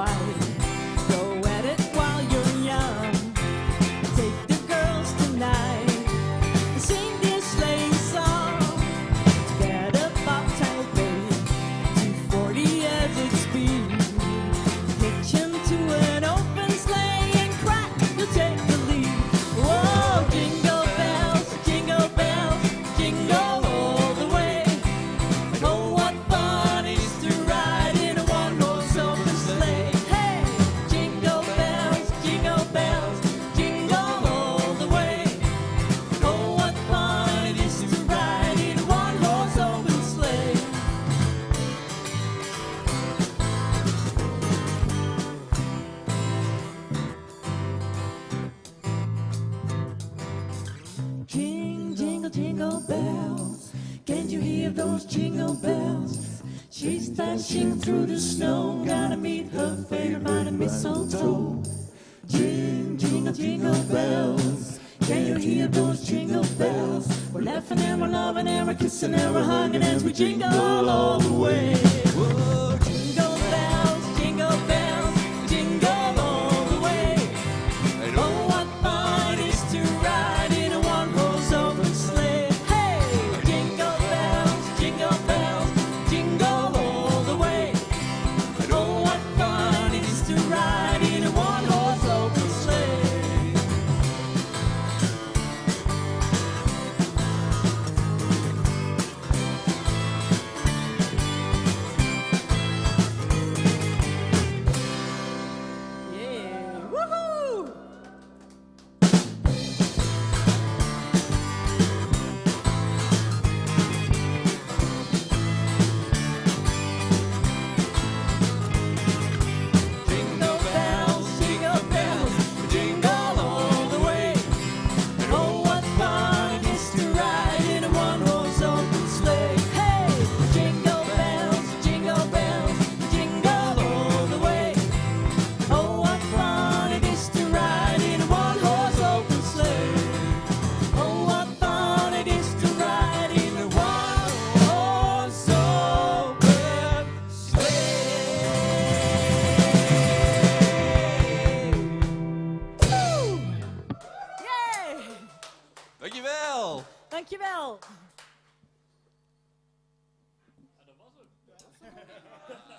why. jingle bells? Can't you hear those jingle bells? She's dashing through the snow, gotta meet her favorite by the mistletoe. Jing, jingle, jingle bells. Can you hear those jingle bells? We're laughing and we're loving and we're kissing and we're hugging as we jingle all the way. Whoa. Dankjewel. Ja, dat was het.